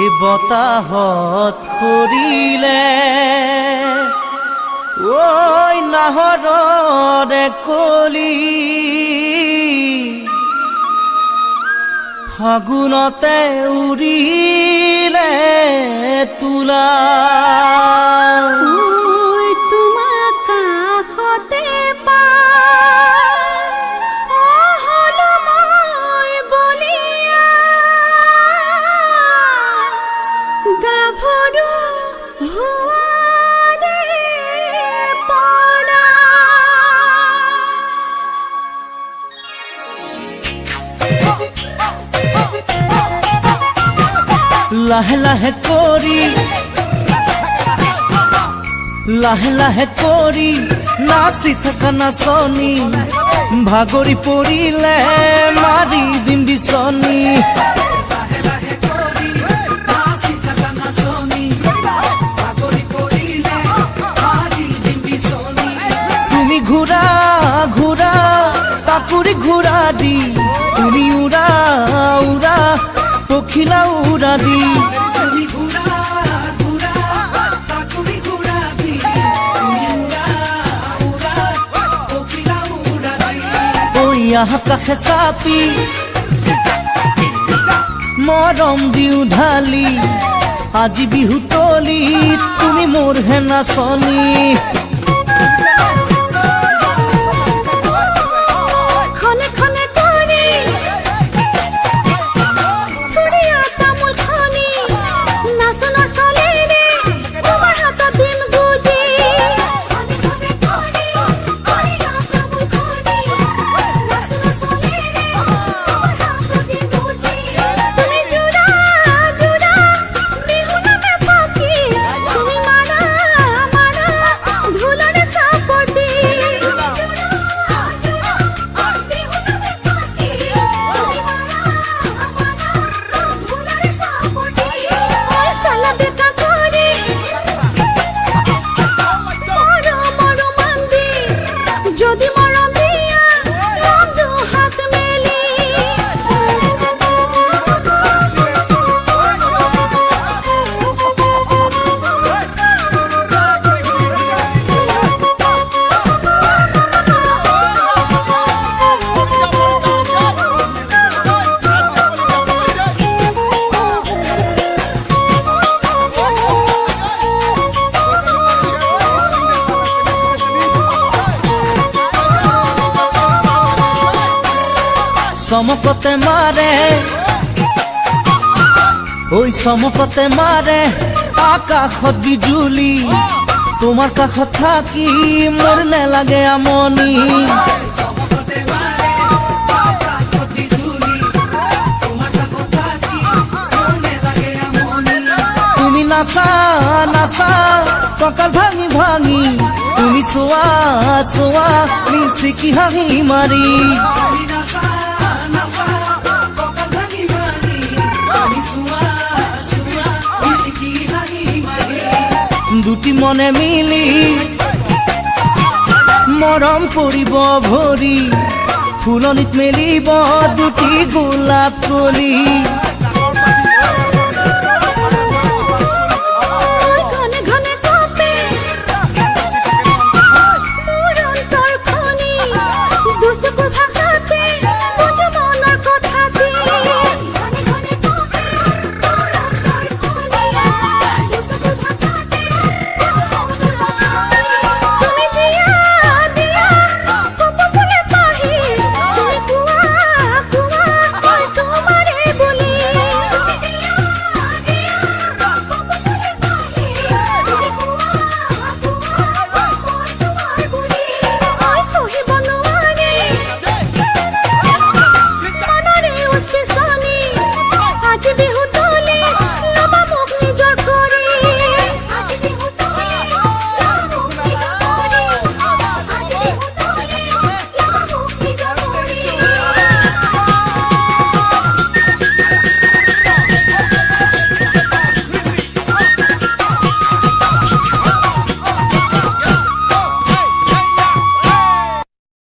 এই বতাহত খৰিলে ঐ নাহৰৰে কলি। ফাগুনতে উৰিলে তোলা লাহে লাহে কৰি লাহে লাহে কৰি নাচি থকা নাচনী ভাগৰি পৰিলে মাৰি দিম বিচনী তুমি ঘূৰা ঘূৰা কাকুৰি ঘূৰা দি তুমি উৰা উৰা পখিলা উৰা দি ঐ আহা কাষে চাপি মৰম দিওঁ ঢালি। আজি বিহু তলি তুমি মোৰ হে নাচনী চমকতে মাৰে ঐ চমকতে মাৰে আকাশত বিজুলি তোমাৰ কাষত থাকি মোৰ নেলাগে আমনি। তুমি নাচা নাচা কঁকাল ভাঙি ভাঙি। তুমি চোৱা চোৱা মিচিকি হাঁহি মাৰি দুটি মনে মিলি। মৰম পৰিব ভৰি ফুলনিত মেলিব দুটি গোলাপ কলি।